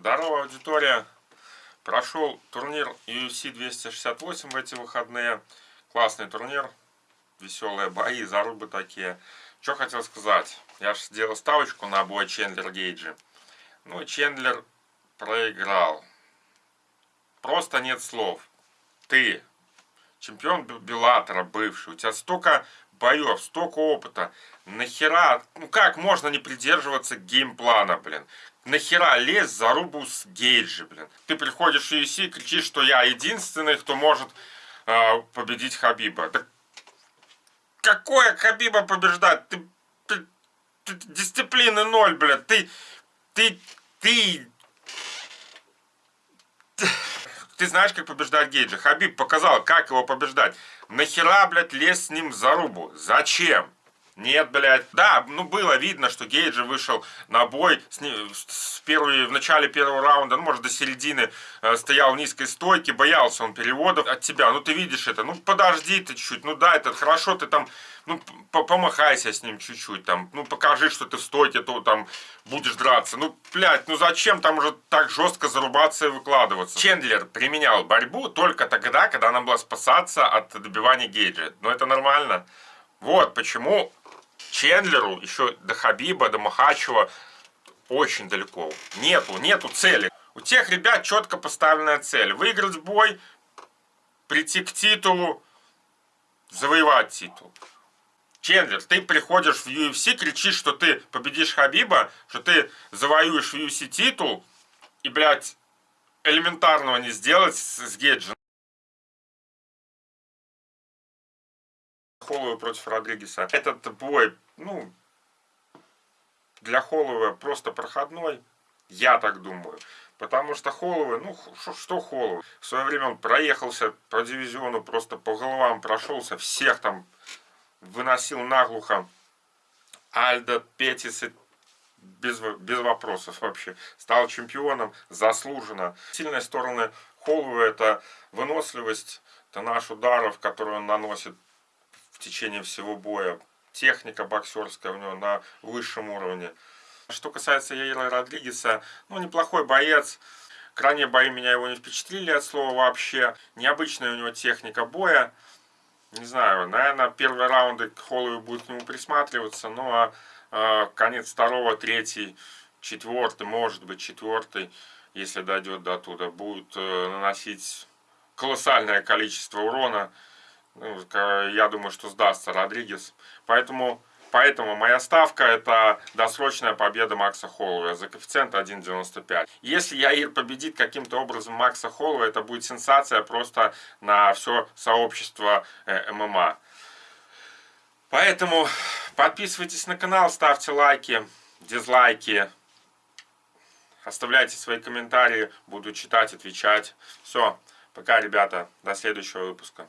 Здорово, аудитория! Прошел турнир UFC 268 в эти выходные. Классный турнир, веселые бои, зарубы такие. Что хотел сказать? Я же сделал ставочку на бой Чендлер Гейджи. Ну Чендлер проиграл. Просто нет слов. Ты, чемпион Беллатора бывший, у тебя столько боев, столько опыта. Нахера, ну как можно не придерживаться геймплана, блин? Нахера лезть за рубу с Гейджи, блин? Ты приходишь в UFC и кричишь, что я единственный, кто может э, победить Хабиба. Да какое Хабиба побеждать? Ты, ты, ты дисциплины ноль, блин. Ты, ты, ты, ты знаешь, как побеждать Гейджа. Хабиб показал, как его побеждать. Нахера, блядь, лезть с ним за рубу? Зачем? Нет, блядь. Да, ну было видно, что Гейджи вышел на бой с, с первой, в начале первого раунда, ну может до середины, э, стоял в низкой стойке, боялся он переводов от тебя. Ну ты видишь это, ну подожди ты чуть-чуть, ну да, это хорошо, ты там, ну помахайся с ним чуть-чуть, там, ну покажи, что ты в стойке, то там будешь драться. Ну, блядь, ну зачем там уже так жестко зарубаться и выкладываться? Чендлер применял борьбу только тогда, когда нам было спасаться от добивания Гейджа. Ну это нормально. Вот почему Чендлеру, еще до Хабиба, до Махачева очень далеко. Нету, нету цели. У тех ребят четко поставленная цель. Выиграть бой, прийти к титулу, завоевать титул. Чендлер, ты приходишь в UFC, кричишь, что ты победишь Хабиба, что ты завоюешь в UFC титул, и, блядь, элементарного не сделать с Геджи. Холлоу против Родригеса. Этот бой, ну, для Холлоуа просто проходной, я так думаю. Потому что Холлоуэ, ну, что, Холлоуэ? В свое время он проехался по дивизиону, просто по головам прошелся, всех там выносил наглухо. Альда, Петис, без, без вопросов вообще. Стал чемпионом, заслуженно. Сильные стороны Холлоуэ это выносливость, это наш ударов, который он наносит течение всего боя. Техника боксерская у него на высшем уровне. Что касается Яира Родригеса, ну, неплохой боец. Крайние бои меня его не впечатлили от слова вообще. Необычная у него техника боя. Не знаю, наверное, первые раунды к Холлоу будет к нему присматриваться, ну а э, конец второго, третий, четвертый, может быть четвертый, если дойдет до туда, будет э, наносить колоссальное количество урона. Ну, я думаю, что сдастся Родригес. Поэтому, поэтому моя ставка это досрочная победа Макса Холлоуя за коэффициент 1.95. Если Яир победит каким-то образом Макса Холлоуя, это будет сенсация просто на все сообщество э, ММА. Поэтому подписывайтесь на канал, ставьте лайки, дизлайки. Оставляйте свои комментарии, буду читать, отвечать. Все, пока, ребята, до следующего выпуска.